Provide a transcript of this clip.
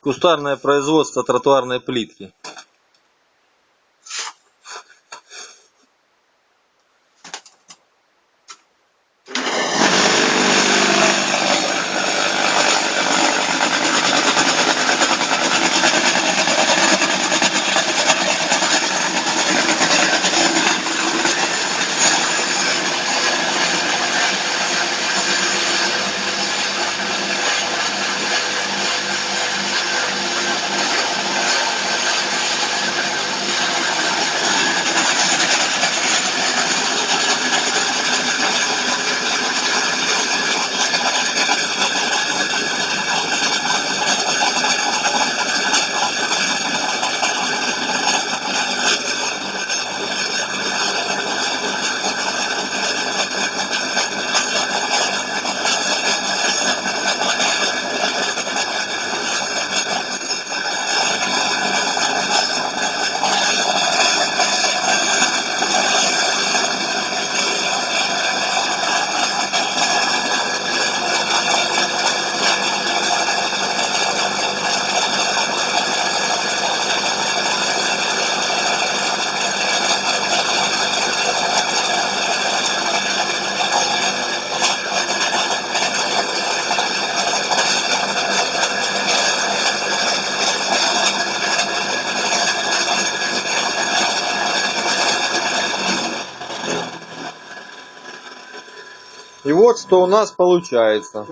Кустарное производство тротуарной плитки. И вот что у нас получается.